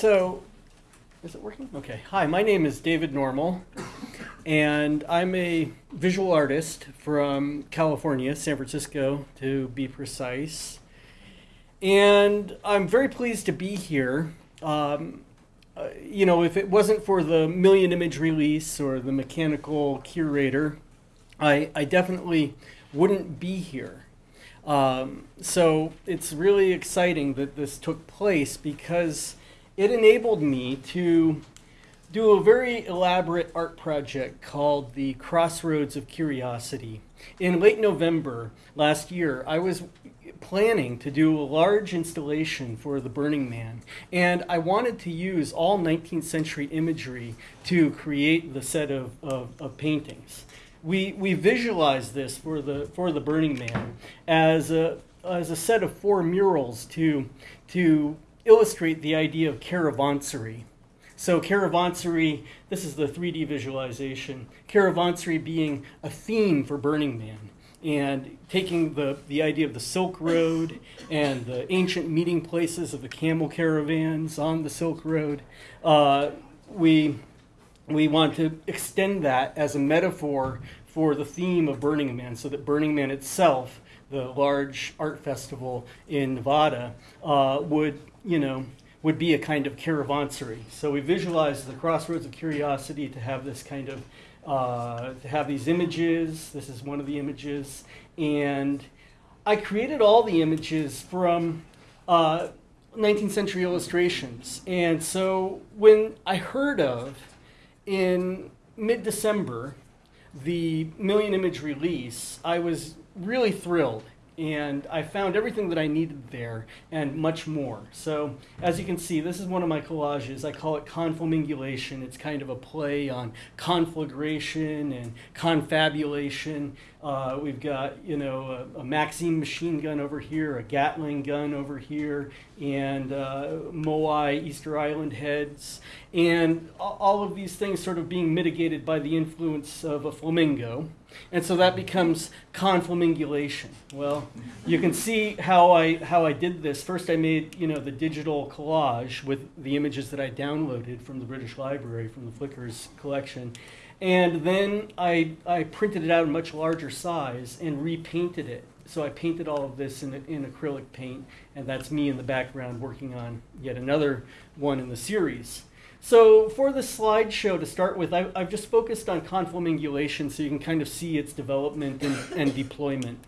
So, is it working? Okay. Hi, my name is David Normal, and I'm a visual artist from California, San Francisco to be precise. And I'm very pleased to be here. Um, uh, you know, if it wasn't for the million image release or the mechanical curator, I, I definitely wouldn't be here. Um, so it's really exciting that this took place because it enabled me to do a very elaborate art project called the Crossroads of Curiosity. In late November last year, I was planning to do a large installation for the Burning Man, and I wanted to use all 19th century imagery to create the set of, of, of paintings. We, we visualized this for the, for the Burning Man as a, as a set of four murals to, to illustrate the idea of caravansary. So caravansary, this is the 3D visualization, caravansary being a theme for Burning Man and taking the, the idea of the Silk Road and the ancient meeting places of the camel caravans on the Silk Road, uh, we, we want to extend that as a metaphor for the theme of Burning Man so that Burning Man itself, the large art festival in Nevada, uh, would, you know, would be a kind of caravansary. So we visualize the crossroads of curiosity to have this kind of uh, to have these images. This is one of the images. And I created all the images from uh, 19th century illustrations. And so when I heard of in mid December the million image release, I was really thrilled and I found everything that I needed there and much more. So as you can see, this is one of my collages. I call it conflamingulation. It's kind of a play on conflagration and confabulation. Uh, we've got, you know, a, a, Maxim machine gun over here, a Gatling gun over here, and uh, Moai Easter Island heads, and all of these things sort of being mitigated by the influence of a flamingo. And so that becomes conflamingulation. Well, you can see how I, how I did this. First I made, you know, the digital collage with the images that I downloaded from the British Library, from the Flickr's collection. And then I, I printed it out in much larger size and repainted it. So I painted all of this in, in acrylic paint, and that's me in the background working on yet another one in the series. So for the slideshow to start with, I've, I've, just focused on conflamingulation so you can kind of see its development and, and deployment.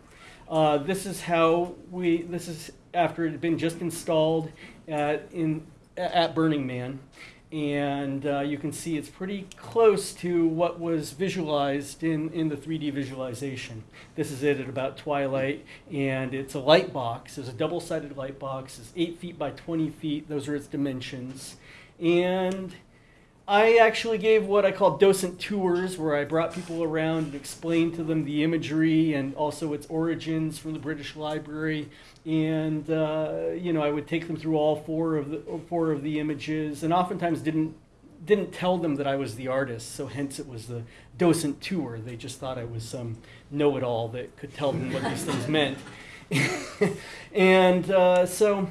Uh, this is how we, this is after it had been just installed at, in, at Burning Man and uh, you can see it's pretty close to what was visualized in, in the 3D visualization. This is it at about twilight, and it's a light box. It's a double-sided light box. It's 8 feet by 20 feet. Those are its dimensions. And I actually gave what I call docent tours, where I brought people around and explained to them the imagery and also its origins from the British Library. And uh, you know, I would take them through all four of the four of the images, and oftentimes didn't didn't tell them that I was the artist. So hence it was the docent tour. They just thought I was some know-it-all that could tell them what these things meant. and uh, so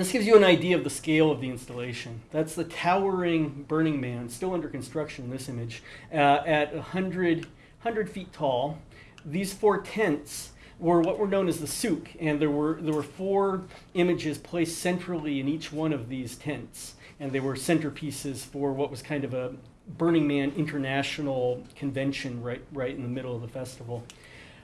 this gives you an idea of the scale of the installation. That's the towering Burning Man, still under construction in this image, uh, at 100, 100 feet tall. These four tents were what were known as the souk, and there were, there were four images placed centrally in each one of these tents, and they were centerpieces for what was kind of a Burning Man international convention right, right in the middle of the festival.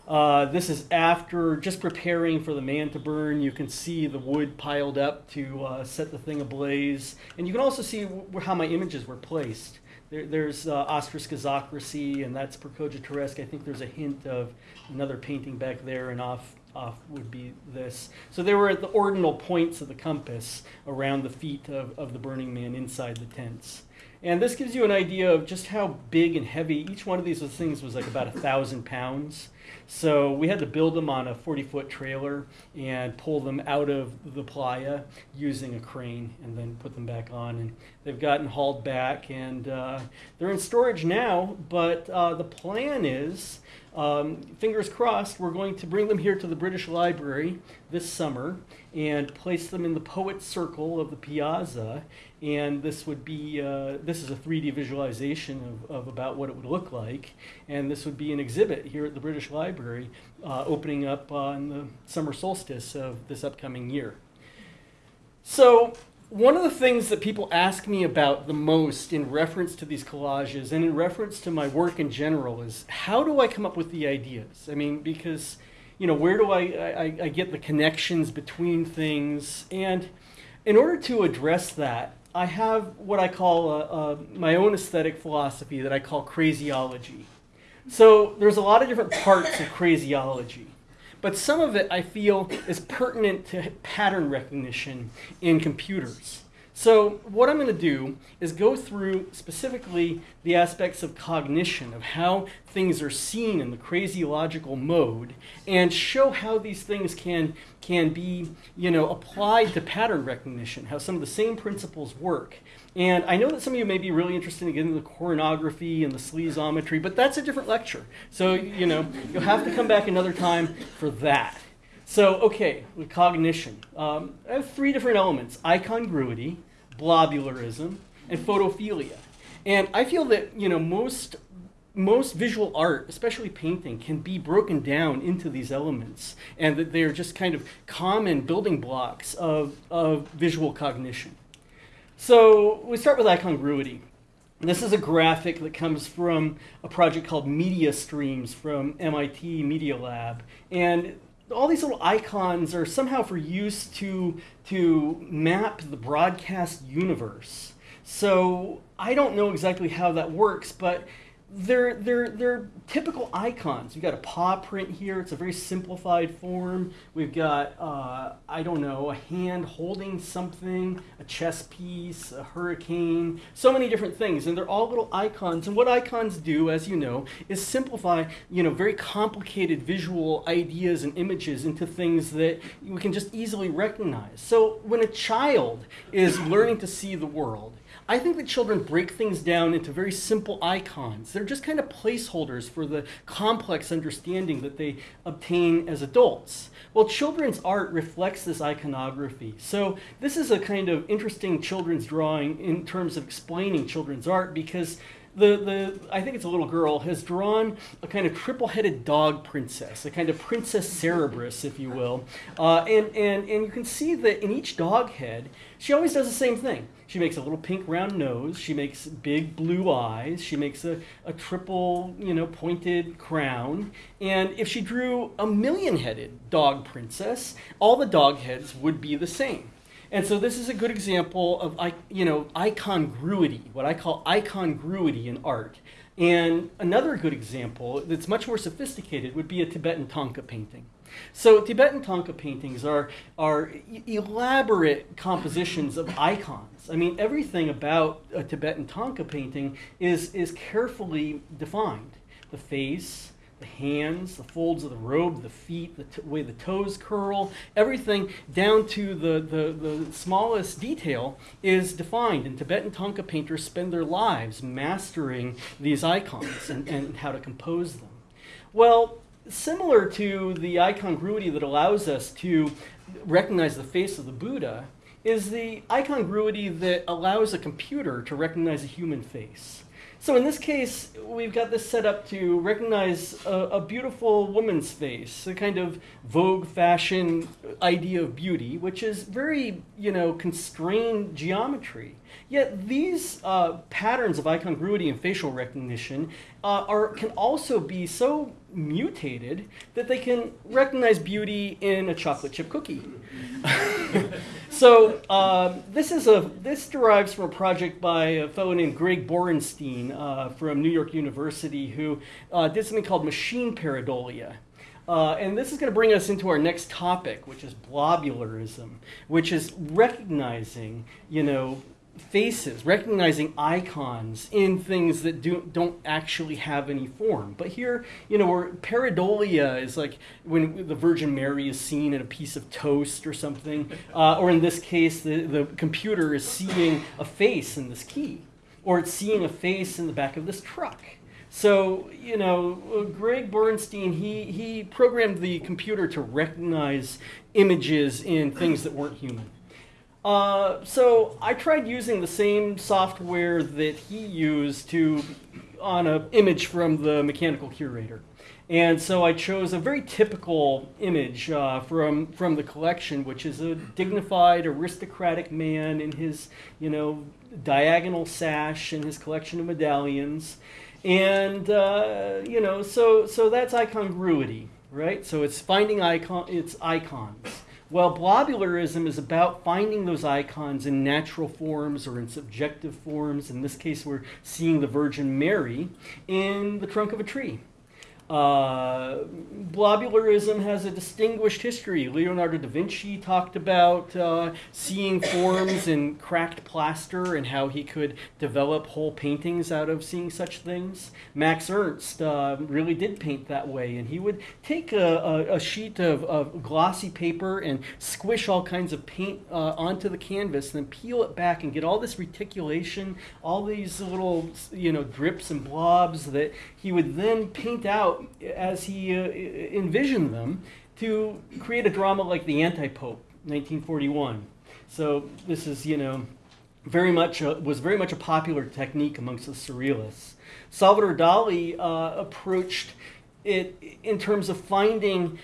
Uh, this is after just preparing for the man to burn. You can see the wood piled up to uh, set the thing ablaze. And you can also see how my images were placed. There, there's uh, and that's Percogitaresque. I think there's a hint of another painting back there, and off, off would be this. So they were at the ordinal points of the compass around the feet of, of the Burning Man inside the tents. And this gives you an idea of just how big and heavy each one of these things was like about a thousand pounds. So we had to build them on a 40 foot trailer and pull them out of the playa using a crane and then put them back on. And they've gotten hauled back and uh, they're in storage now, but uh, the plan is um, fingers crossed, we're going to bring them here to the British Library this summer and place them in the Poets Circle of the Piazza. And this would be, uh, this is a 3D visualization of, of about what it would look like. And this would be an exhibit here at the British Library uh, opening up on the summer solstice of this upcoming year. So one of the things that people ask me about the most in reference to these collages and in reference to my work in general is how do I come up with the ideas? I mean, because, you know, where do I, I, I get the connections between things? And in order to address that, I have what I call a, a, my own aesthetic philosophy that I call craziology. So there's a lot of different parts of craziology but some of it I feel is pertinent to pattern recognition in computers. So what I'm going to do is go through specifically the aspects of cognition, of how things are seen in the crazy logical mode, and show how these things can, can be you know, applied to pattern recognition, how some of the same principles work. And I know that some of you may be really interested in getting the choreography and the sleazometry, but that's a different lecture. So, you know, you'll have to come back another time for that. So, okay, with cognition. Um, I have three different elements icongruity, blobularism, and photophilia. And I feel that, you know, most most visual art, especially painting, can be broken down into these elements, and that they're just kind of common building blocks of, of visual cognition. So we start with icongruity. This is a graphic that comes from a project called Media Streams from MIT Media Lab. And all these little icons are somehow for use to, to map the broadcast universe. So I don't know exactly how that works, but they're, they're, they're typical icons. We've got a paw print here. It's a very simplified form. We've got, uh, I don't know, a hand holding something, a chess piece, a hurricane, so many different things. And they're all little icons. And what icons do, as you know, is simplify, you know, very complicated visual ideas and images into things that we can just easily recognize. So when a child is learning to see the world, I think that children break things down into very simple icons. They're just kind of placeholders for the complex understanding that they obtain as adults. Well, children's art reflects this iconography. So this is a kind of interesting children's drawing in terms of explaining children's art because the, the I think it's a little girl has drawn a kind of triple-headed dog princess, a kind of princess Cerberus, if you will, uh, and and and you can see that in each dog head, she always does the same thing. She makes a little pink round nose. She makes big blue eyes. She makes a, a triple, you know, pointed crown. And if she drew a million-headed dog princess, all the dog heads would be the same. And so this is a good example of you know icongruity, what I call icongruity in art. And another good example that's much more sophisticated would be a Tibetan Thangka painting. So Tibetan Thangka paintings are, are elaborate compositions of icons. I mean, everything about a Tibetan Thangka painting is, is carefully defined. The face, the hands, the folds of the robe, the feet, the way the toes curl, everything down to the, the, the smallest detail is defined. And Tibetan Thangka painters spend their lives mastering these icons and, and how to compose them. Well, similar to the icongruity that allows us to recognize the face of the Buddha is the icongruity that allows a computer to recognize a human face. So in this case, we've got this set up to recognize a, a, beautiful woman's face, a kind of Vogue fashion idea of beauty, which is very, you know, constrained geometry. Yet these uh, patterns of icongruity and facial recognition uh, are, can also be so mutated that they can recognize beauty in a chocolate chip cookie. so um, this is a this derives from a project by a fellow named Greg Borenstein uh, from New York University who uh, did something called machine pareidolia. Uh, and this is going to bring us into our next topic, which is blobularism, which is recognizing, you know, faces, recognizing icons in things that do, don't actually have any form. But here, you know, where pareidolia is like when the Virgin Mary is seen in a piece of toast or something, uh, or in this case, the, the computer is seeing a face in this key, or it's seeing a face in the back of this truck. So, you know, Greg Borenstein, he, he programmed the computer to recognize images in things that weren't human. Uh, so I tried using the same software that he used to on an image from the mechanical curator. And so I chose a very typical image uh, from from the collection, which is a dignified, aristocratic man in his, you know, diagonal sash and his collection of medallions, and uh, you know, so so that's icongruity, right? So it's finding icon, it's icons. Well, blobularism is about finding those icons in natural forms or in subjective forms. In this case, we're seeing the Virgin Mary in the trunk of a tree. Uh, blobularism has a distinguished history. Leonardo da Vinci talked about uh, seeing forms in cracked plaster and how he could develop whole paintings out of seeing such things. Max Ernst uh, really did paint that way, and he would take a, a, a sheet of, of, glossy paper and squish all kinds of paint uh, onto the canvas, and then peel it back and get all this reticulation, all these little you know drips and blobs that he would then paint out as he uh, envisioned them to create a drama like The Anti-Pope, 1941. So this is, you know, very much a, was very much a popular technique amongst the surrealists. Salvador Dali uh, approached it in terms of finding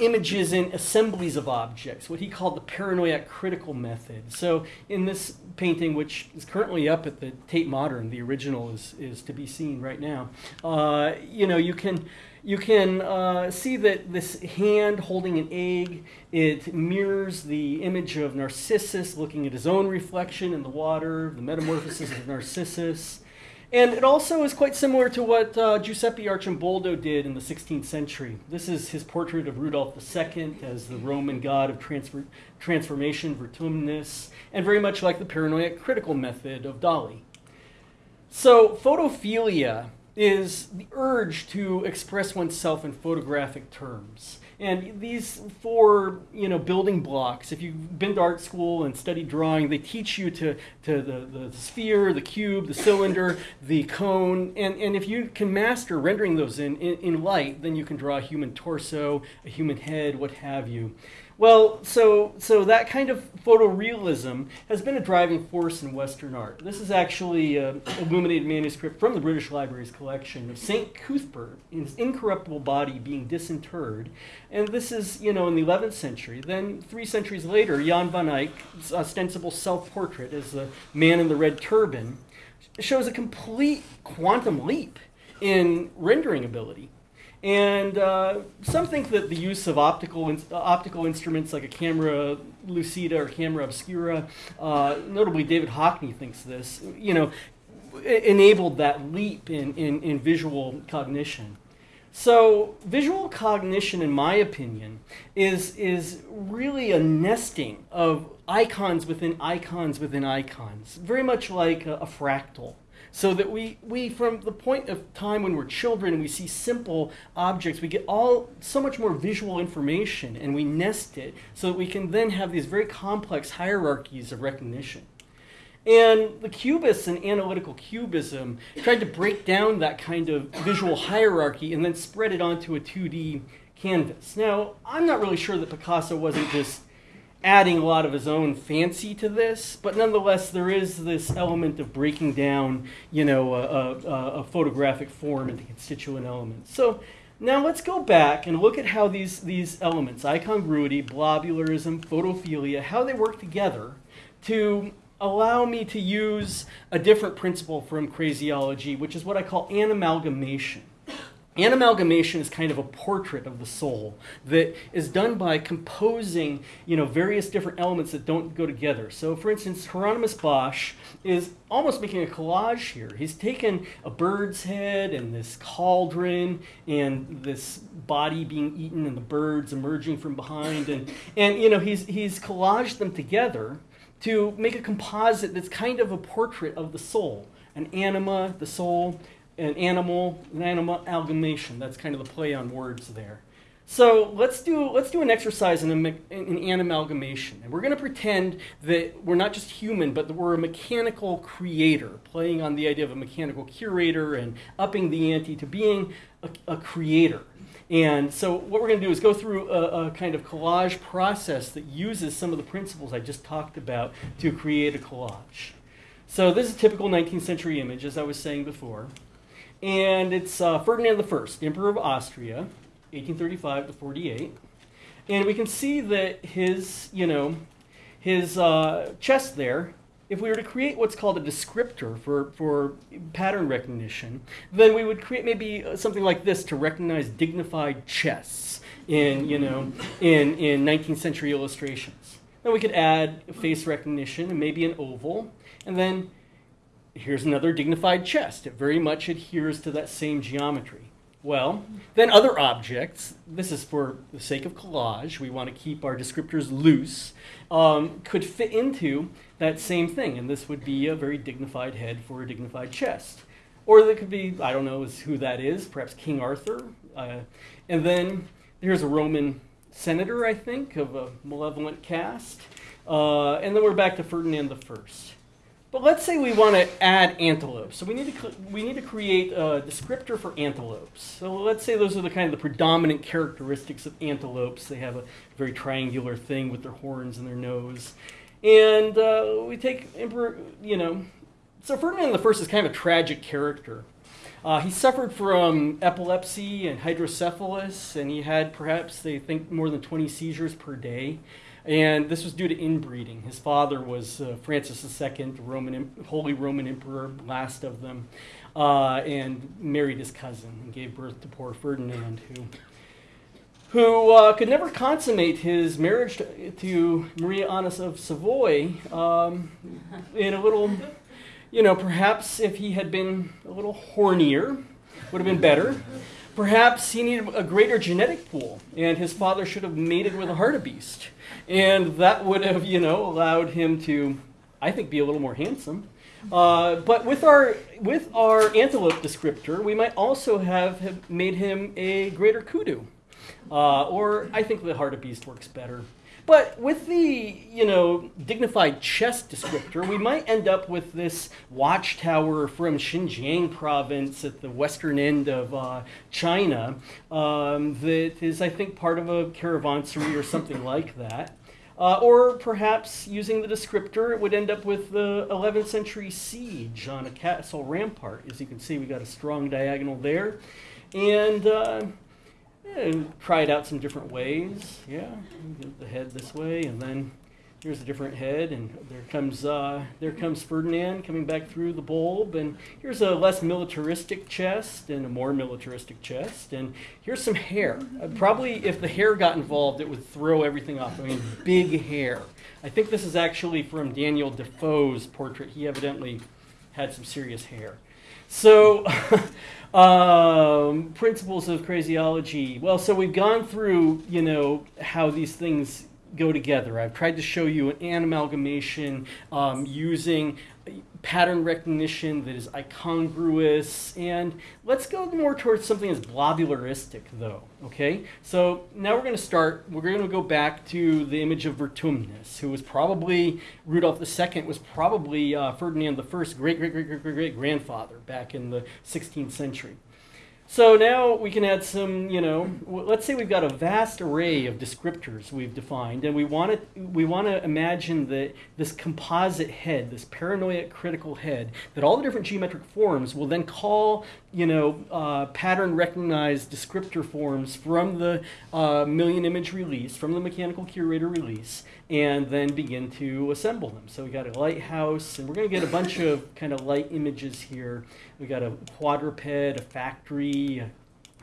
images in assemblies of objects, what he called the paranoid critical method. So in this painting, which is currently up at the Tate Modern, the original is, is to be seen right now, uh, you know, you can, you can uh, see that this hand holding an egg, it mirrors the image of Narcissus looking at his own reflection in the water, the metamorphosis of Narcissus. And it also is quite similar to what uh, Giuseppe Arcimboldo did in the 16th century. This is his portrait of Rudolph II as the Roman god of transfer transformation, vertumnus, and very much like the paranoid critical method of Dali. So, photophilia is the urge to express oneself in photographic terms. And these four, you know, building blocks, if you've been to art school and studied drawing, they teach you to, to the, the sphere, the cube, the cylinder, the cone. And, and if you can master rendering those in, in, in light, then you can draw a human torso, a human head, what have you. Well, so so that kind of photorealism has been a driving force in Western art. This is actually an illuminated manuscript from the British Library's collection of Saint Cuthbert, in his incorruptible body being disinterred, and this is you know in the 11th century. Then three centuries later, Jan van Eyck's ostensible self-portrait as the man in the red turban shows a complete quantum leap in rendering ability. And uh, some think that the use of optical, in, optical instruments like a camera lucida or camera obscura, uh, notably David Hockney thinks this, you know, enabled that leap in, in, in visual cognition. So visual cognition, in my opinion, is, is really a nesting of icons within icons within icons, very much like a, a fractal. So that we, we, from the point of time when we're children, we see simple objects, we get all so much more visual information and we nest it so that we can then have these very complex hierarchies of recognition. And the cubists and analytical cubism tried to break down that kind of visual hierarchy and then spread it onto a 2D canvas. Now, I'm not really sure that Picasso wasn't just adding a lot of his own fancy to this, but nonetheless, there is this element of breaking down, you know, a, a, a, photographic form into constituent elements. So now let's go back and look at how these, these elements, icongruity, blobularism, photophilia, how they work together to allow me to use a different principle from craziology, which is what I call anamalgamation. Anamalgamation is kind of a portrait of the soul that is done by composing, you know, various different elements that don't go together. So, for instance, Hieronymus Bosch is almost making a collage here. He's taken a bird's head and this cauldron and this body being eaten and the birds emerging from behind, and and you know, he's he's collaged them together to make a composite that's kind of a portrait of the soul, an anima, the soul, an animal, an animal amalgamation. That's kind of the play on words there. So let's do let's do an exercise in, an amalgamation, and we're going to pretend that we're not just human, but that we're a mechanical creator, playing on the idea of a mechanical curator and upping the ante to being a, a creator. And so what we're going to do is go through a, a, kind of collage process that uses some of the principles I just talked about to create a collage. So this is a typical 19th century image, as I was saying before. And it's uh, Ferdinand I, Emperor of Austria, 1835 to 48. And we can see that his, you know, his uh, chest there, if we were to create what's called a descriptor for, for pattern recognition, then we would create maybe something like this to recognize dignified chests in, you know, in, in 19th century illustrations. Then we could add face recognition and maybe an oval. And then here's another dignified chest. It very much adheres to that same geometry. Well, then other objects, this is for the sake of collage, we want to keep our descriptors loose, um, could fit into that same thing. And this would be a very dignified head for a dignified chest. Or there could be, I don't know who that is, perhaps King Arthur. Uh, and then here's a Roman senator, I think, of a malevolent cast. Uh, and then we're back to Ferdinand I. But let's say we want to add antelopes. So we need to we need to create a descriptor for antelopes. So let's say those are the kind of the predominant characteristics of antelopes. They have a very triangular thing with their horns and their nose, and uh, we take emperor. You know, so Ferdinand I is kind of a tragic character. Uh, he suffered from epilepsy and hydrocephalus, and he had perhaps they think more than 20 seizures per day. And this was due to inbreeding. His father was uh, Francis II, Roman, Holy Roman Emperor, last of them, uh, and married his cousin and gave birth to poor Ferdinand, who, who uh, could never consummate his marriage to, to Maria Anna of Savoy um, in a little, you know, perhaps if he had been a little hornier, would have been better. Perhaps he needed a greater genetic pool, and his father should have mated with a hartebeest. And that would have, you know, allowed him to, I think, be a little more handsome. Uh, but with our with our antelope descriptor, we might also have, have made him a greater kudu. Uh, or I think the hartebeest works better. But with the, you know, dignified chest descriptor, we might end up with this watchtower from Xinjiang province at the western end of uh, China um, that is, I think, part of a caravanserai or something like that. Uh, or perhaps using the descriptor, it would end up with the 11th century siege on a castle rampart. As you can see, we got a strong diagonal there. And uh, and try it out some different ways. Yeah, the head this way, and then here's a different head, and there comes uh, there comes Ferdinand coming back through the bulb, and here's a less militaristic chest and a more militaristic chest, and here's some hair. Uh, probably if the hair got involved, it would throw everything off. I mean, big hair. I think this is actually from Daniel Defoe's portrait. He evidently had some serious hair. So. Um, principles of craziology. Well, so we've gone through, you know, how these things go together. I've tried to show you an amalgamation um, using pattern recognition that is incongruous. And let's go more towards something that's blobularistic, though. Okay? So now we're going to start, we're going to go back to the image of Vertumnus, who was probably, Rudolf II was probably uh, Ferdinand I's great, great, great, great, great, great grandfather back in the 16th century. So now we can add some, you know, let's say we've got a vast array of descriptors we've defined, and we want to we want to imagine that this composite head, this paranoid critical head, that all the different geometric forms will then call, you know, uh, pattern recognized descriptor forms from the uh, million image release, from the mechanical curator release, and then begin to assemble them. So we got a lighthouse, and we're going to get a bunch of kind of light images here. We got a quadruped, a factory,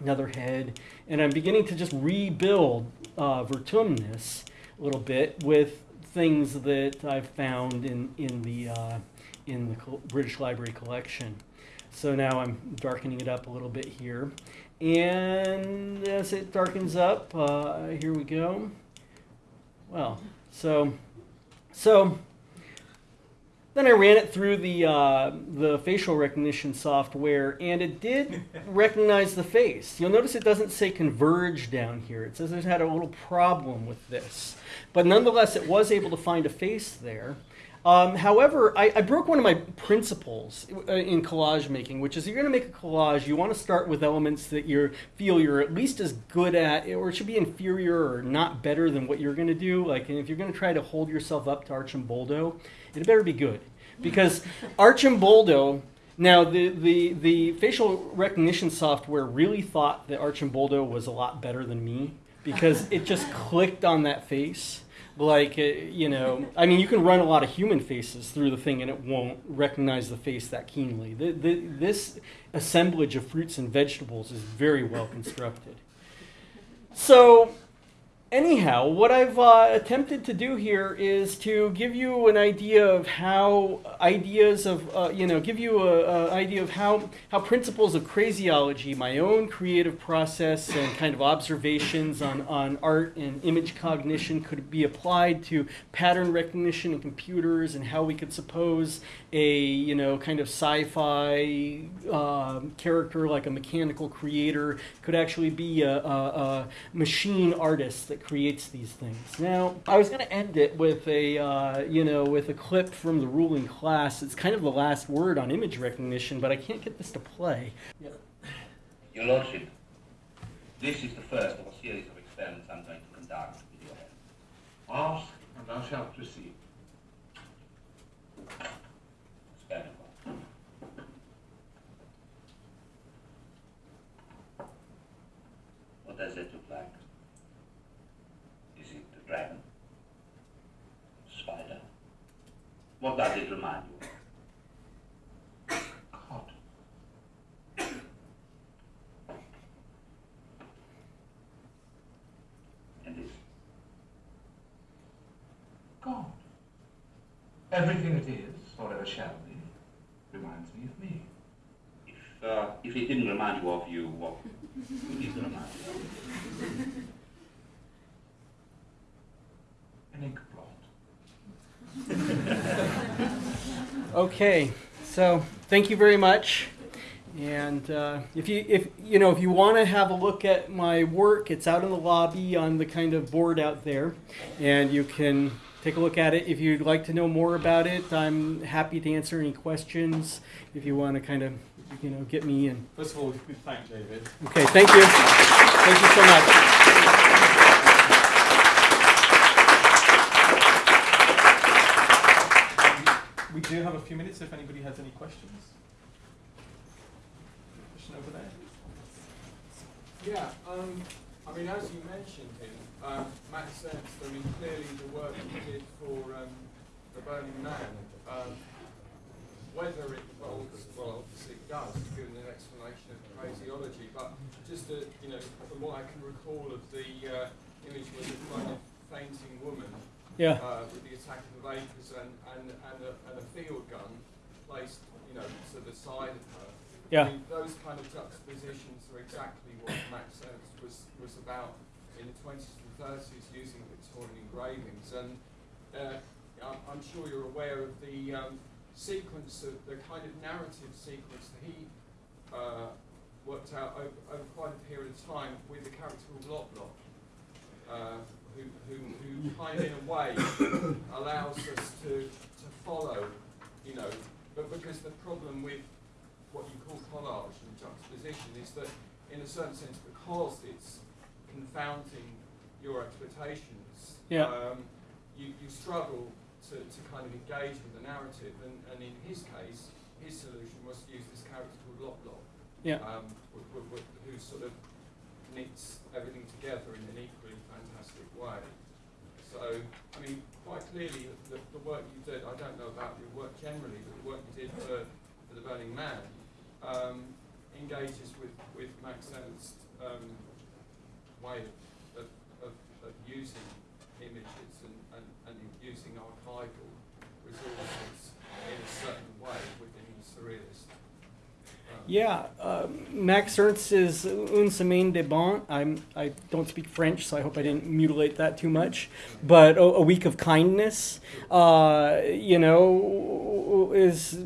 another head, and I'm beginning to just rebuild uh, Vertumnus a little bit with things that I've found in in the uh, in the British Library collection. So now I'm darkening it up a little bit here, and as it darkens up, uh, here we go. Well, so so then I ran it through the uh, the facial recognition software, and it did recognize the face. You'll notice it doesn't say converge down here. It says it had a little problem with this, but nonetheless, it was able to find a face there. Um, however, I, I, broke one of my principles uh, in collage making, which is you're going to make a collage, you want to start with elements that you feel you're at least as good at, or it should be inferior or not better than what you're going to do. Like, if you're going to try to hold yourself up to Arcimboldo, it better be good. Because Arcimboldo, now the, the, the facial recognition software really thought that Arcimboldo was a lot better than me because it just clicked on that face like uh, you know i mean you can run a lot of human faces through the thing and it won't recognize the face that keenly. The, the, this assemblage of fruits and vegetables is very well constructed. So anyhow, what I've uh, attempted to do here is to give you an idea of how ideas of, uh, you know, give you an idea of how, how principles of craziology, my own creative process and kind of observations on, on art and image cognition could be applied to pattern recognition in computers and how we could suppose a, you know, kind of sci-fi uh, character like a mechanical creator could actually be a, a, a machine artist that creates these things. Now, I was going to end it with a, uh, you know, with a clip from the ruling class. It's kind of the last word on image recognition, but I can't get this to play. Yep. Your Lordship, this is the first of a series of experiments I'm going to conduct with your help. Ask, and thou shalt receive. What does it look What does it remind you of? God. And this? God. Everything it is, or ever shall be, reminds me of me. If, uh, if it didn't remind you of you, what would it remind you of? Okay, so thank you very much. And uh, if you if you know if you want to have a look at my work, it's out in the lobby on the kind of board out there, and you can take a look at it. If you'd like to know more about it, I'm happy to answer any questions. If you want to kind of you know get me in. First of all, thank David. Okay, thank you. Thank you so much. We do have a few minutes if anybody has any questions. Question over there. Yeah, um, I mean, as you mentioned him, um, Max Ernst, I mean, clearly the work he did for um, The Burning Man, um, whether it involves, well, obviously it does, given an explanation of craziology, but just, to, you know, from what I can recall of the uh, image was a kind of fainting woman yeah. Uh, with the attack of the Vapors and, and, and, a, and a field gun placed, you know, to the side of her. Yeah. I mean, those kind of juxtapositions are exactly what Max Ernst was, was about in the 20s and 30s using Victorian engravings. And uh, I'm, I'm, sure you're aware of the um, sequence, of the kind of narrative sequence that he uh, worked out over, over, quite a period of time with the character of Loplop. Uh, who, who, who kind of in a way allows us to, to follow, you know, but because the problem with what you call collage and juxtaposition is that in a certain sense because it's confounding your expectations, yeah. um, you, you struggle to, to kind of engage with the narrative and, and in his case, his solution was to use this character called Loplop, yeah. um, who sort of knits everything together in an equally fantastic way. So, I mean, quite clearly, the, the, work you did, I don't know about your work generally, but the work you did for, for The Burning Man um, engages with, with Max Ernst's um, way of, of, of, using images and, and, and using archival resources in a certain way yeah, uh, Max Ernst is une semaine de bon. I'm, I don't speak French, so I hope I didn't mutilate that too much. But a, a week of kindness, uh, you know, is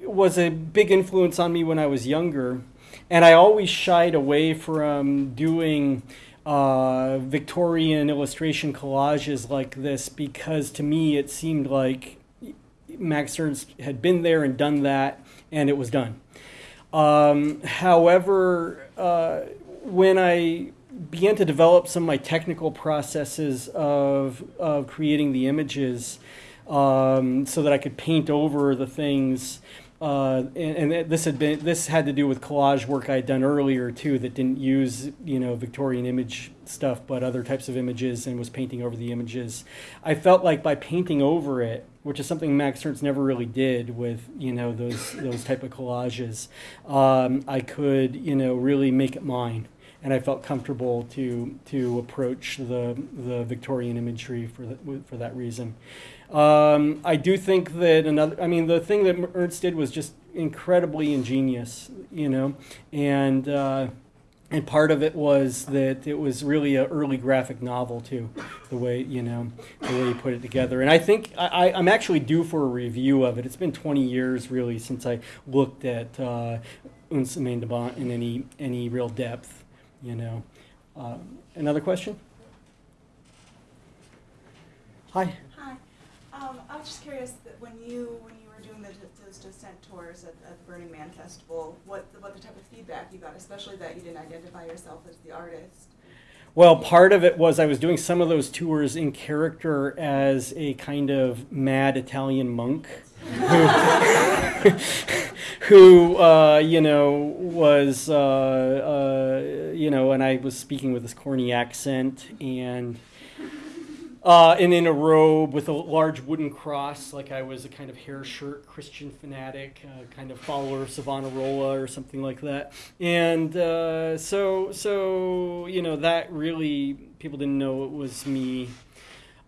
was a big influence on me when I was younger, and I always shied away from doing uh, Victorian illustration collages like this because to me it seemed like Max Ernst had been there and done that, and it was done. Um, however, uh, when I began to develop some of my technical processes of, of creating the images um, so that I could paint over the things. Uh, and, and this had been this had to do with collage work I had done earlier too that didn't use you know Victorian image stuff but other types of images and was painting over the images. I felt like by painting over it, which is something Max Ernst never really did with you know those those type of collages, um, I could you know really make it mine and I felt comfortable to to approach the the Victorian imagery for the, for that reason. Um, I do think that another. I mean, the thing that Ernst did was just incredibly ingenious, you know, and. Uh, and part of it was that it was really an early graphic novel too, the way you know the way he put it together. And I think I, I'm actually due for a review of it. It's been 20 years really since I looked at uh, in any any real depth you know. Uh, another question? Hi. Hi. Um, I was just curious that when you when you were doing the, those docent tours at, at the Burning Man Festival, what what the type of feedback you got, especially that you didn't identify yourself as the artist. Well, part of it was I was doing some of those tours in character as a kind of mad Italian monk. Who, who uh, you know was uh, uh, you know, and I was speaking with this corny accent and. Uh, and in a robe with a large wooden cross, like I was a kind of hair shirt Christian fanatic, uh, kind of follower of Savonarola or something like that. And uh, so, so you know, that really people didn't know it was me.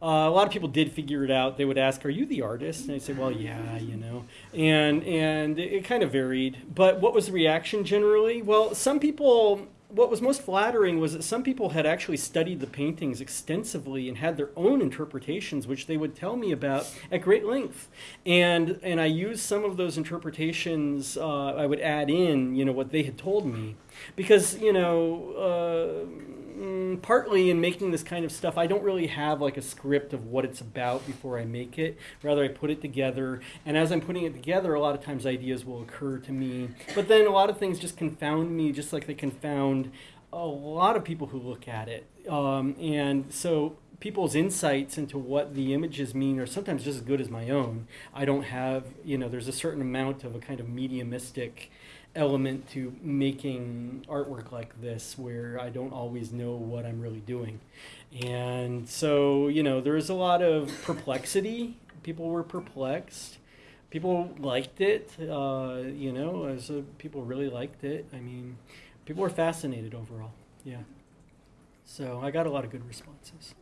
Uh, a lot of people did figure it out. They would ask, "Are you the artist?" And I'd say, "Well, yeah, you know." And and it, kind of varied. But what was the reaction generally? Well, some people what was most flattering was that some people had actually studied the paintings extensively and had their own interpretations, which they would tell me about at great length. And and I used some of those interpretations. Uh, I would add in, you know, what they had told me, because you know. Uh, mm, partly in making this kind of stuff, I don't really have like a script of what it's about before I make it. Rather, I put it together, and as I'm putting it together, a lot of times ideas will occur to me. But then a lot of things just confound me, just like they confound a lot of people who look at it. Um, and so people's insights into what the images mean are sometimes just as good as my own. I don't have, you know, there's a certain amount of a kind of mediumistic element to making artwork like this where I don't always know what I'm really doing. And so, you know, there was a lot of perplexity. People were perplexed. People liked it, uh, you know, as a, people really liked it. I mean, people were fascinated overall. Yeah. So I got a lot of good responses.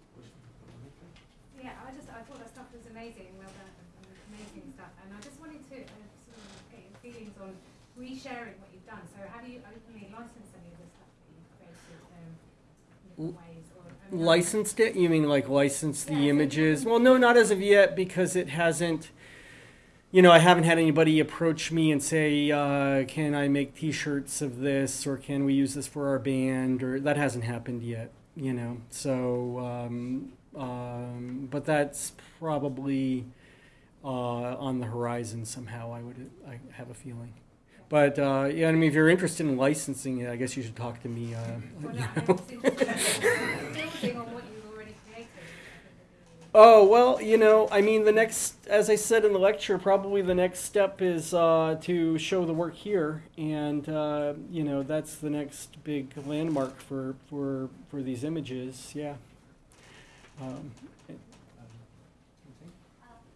Yeah, I just I thought that stuff was amazing, amazing stuff, and I just wanted to uh, sort of get your feelings on resharing what you've done. So have you openly licensed any of the stuff that you've created um, in ways? Or, I mean, Licensed it? You mean like license the Yeah, images? Well, no, not as of yet because it hasn't. You know, I haven't had anybody approach me and say, uh, "Can I make T-shirts of this?" or "Can we use this for our band?" or that hasn't happened yet. You know, so um, um, but that's probably uh, on the horizon somehow. I would, I have a feeling. But uh, yeah, I mean, if you're interested in licensing it, I guess you should talk to me. Uh, Well, you know. I'm just interested in building on what you've already created. which I think would be Oh, well, you know, I mean, the next, as I said in the lecture, probably the next step is uh, to show the work here. And, uh, you know, that's the next big landmark for, for, for these images, yeah. Um, Uh,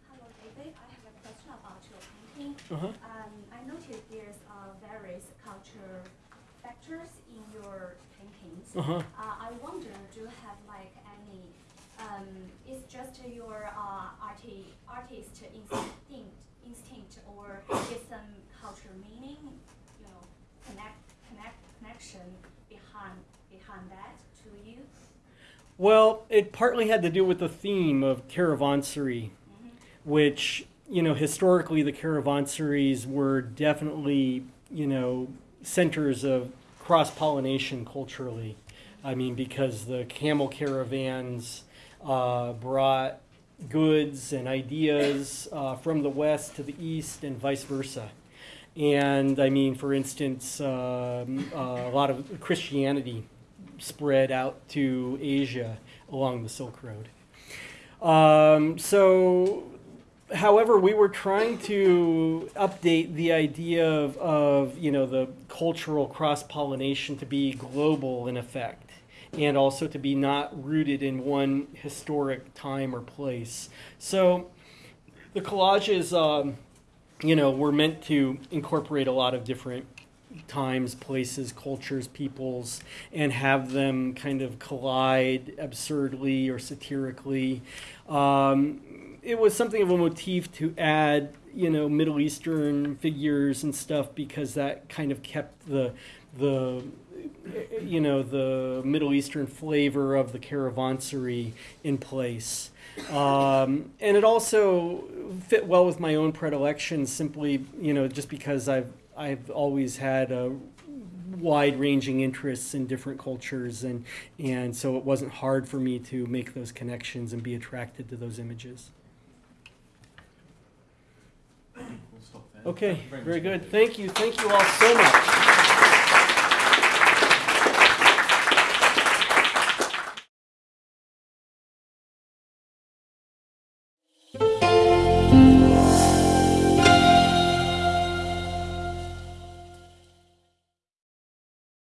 Hello, David. I have a question about your painting. uh-huh. Um, I noticed there's uh, various culture factors in your paintings. Uh-huh. Uh, I wonder, do you have like any, um, is just your uh, arti- artist instinct, instinct or is some cultural meaning, you know, connect, connect, connection behind, behind that to you? Well, it partly had to do with the theme of caravanserai, Mhm. which you know, historically the caravanserais were definitely, you know, centers of cross pollination culturally. I mean, because the camel caravans uh, brought goods and ideas uh, from the west to the east and vice versa. And I mean, for instance, um, uh, a lot of Christianity spread out to Asia along the Silk Road. Um, so, however, we were trying to update the idea of, of you know the cultural cross pollination to be global in effect, and also to be not rooted in one historic time or place. So, the collages, um, you know, were meant to incorporate a lot of different times, places, cultures, peoples, and have them kind of collide absurdly or satirically. Um, it was something of a motif to add, you know, Middle Eastern figures and stuff because that kind of kept the the you know the Middle Eastern flavor of the caravanserai in place. Um, and it also fit well with my own predilections, simply you know just because I've I've always had a wide-ranging interests in different cultures, and and so it wasn't hard for me to make those connections and be attracted to those images. We'll stop there. Okay, very good. Thank you. Thank you all so much.